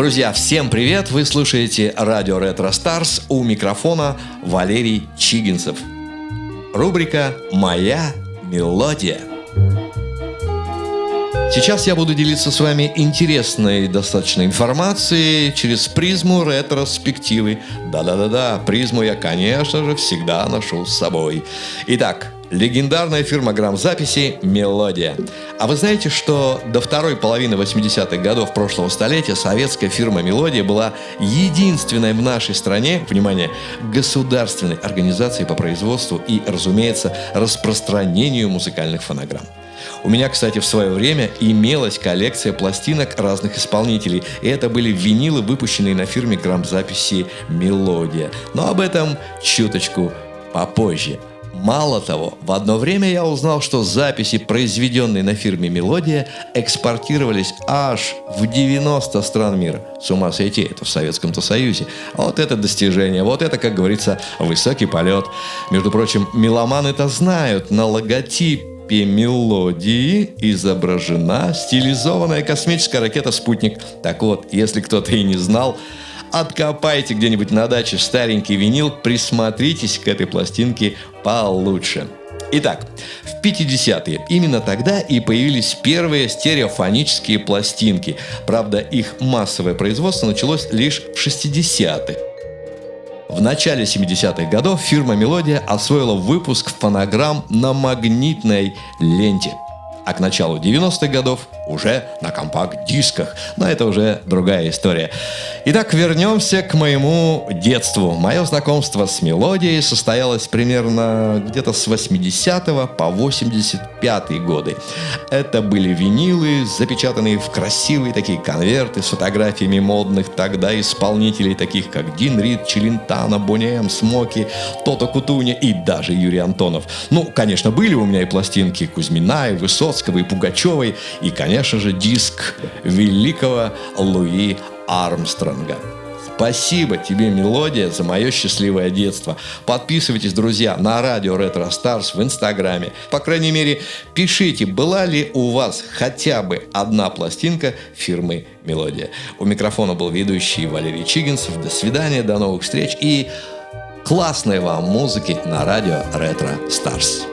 Друзья, всем привет! Вы слушаете радио Ретро Старс. У микрофона Валерий Чигинцев. Рубрика «Моя мелодия». Сейчас я буду делиться с вами интересной достаточно информацией через призму ретроспективы. Да-да-да-да, призму я, конечно же, всегда ношу с собой. Итак, легендарная фирма грамзаписи «Мелодия». А вы знаете, что до второй половины 80-х годов прошлого столетия советская фирма «Мелодия» была единственной в нашей стране, внимание, государственной организацией по производству и, разумеется, распространению музыкальных фонограмм. У меня, кстати, в свое время имелась коллекция пластинок разных исполнителей. И это были винилы, выпущенные на фирме грамзаписи «Мелодия». Но об этом чуточку попозже. Мало того, в одно время я узнал, что записи, произведенные на фирме «Мелодия», экспортировались аж в 90 стран мира. С ума сойти, это в Советском-то Союзе. Вот это достижение, вот это, как говорится, высокий полет. Между прочим, меломаны это знают. На логотип этапе мелодии изображена стилизованная космическая ракета «Спутник». Так вот, если кто-то и не знал, откопайте где-нибудь на даче старенький винил, присмотритесь к этой пластинке получше. Итак, в 50-е именно тогда и появились первые стереофонические пластинки. Правда, их массовое производство началось лишь в 60-х. В начале 70-х годов фирма «Мелодия» освоила выпуск фонограмм на магнитной ленте. А к началу 90-х годов уже на компакт-дисках. Но это уже другая история. Итак, вернемся к моему детству. Мое знакомство с мелодией состоялось примерно где-то с 80 по 85 годы. Это были винилы, запечатанные в красивые такие конверты с фотографиями модных тогда исполнителей, таких как Дин Рид, Челентано, Бонни Смоки, Тото Кутуни и даже Юрий Антонов. Ну, конечно, были у меня и пластинки Кузьмина, и Высоцкого, и Пугачевой, и, конечно же, диск великого Луи Армстронга. Спасибо тебе, мелодия, за мое счастливое детство. Подписывайтесь, друзья, на радио Ретро Старс в Инстаграме. По крайней мере, пишите, была ли у вас хотя бы одна пластинка фирмы Мелодия. У микрофона был ведущий Валерий Чигинцев. До свидания, до новых встреч и классной вам музыки на радио Ретро Старс.